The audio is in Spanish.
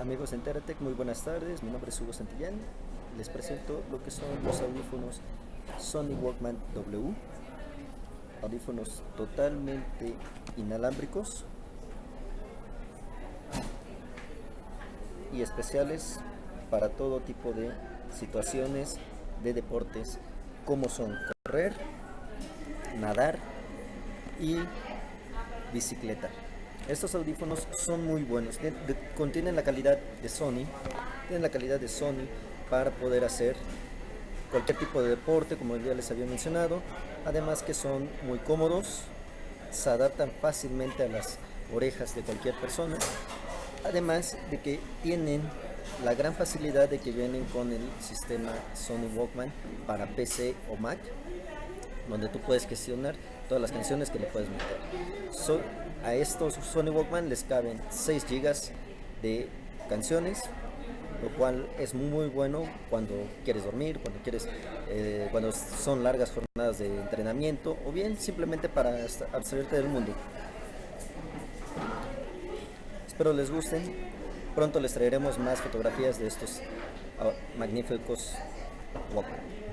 Amigos de Enteratec, muy buenas tardes. Mi nombre es Hugo Santillán. Les presento lo que son los audífonos Sony Walkman W. Audífonos totalmente inalámbricos y especiales para todo tipo de situaciones de deportes como son correr, nadar y bicicleta. Estos audífonos son muy buenos, contienen la calidad de Sony, tienen la calidad de Sony para poder hacer cualquier tipo de deporte, como ya les había mencionado, además que son muy cómodos, se adaptan fácilmente a las orejas de cualquier persona, además de que tienen la gran facilidad de que vienen con el sistema Sony Walkman para PC o Mac, donde tú puedes gestionar todas las canciones que le puedes meter. a estos Sony Walkman les caben 6 GB de canciones, lo cual es muy bueno cuando quieres dormir, cuando quieres, eh, cuando son largas jornadas de entrenamiento o bien simplemente para abstraerte del mundo. Espero les gusten. Pronto les traeremos más fotografías de estos ah, magníficos Walkman.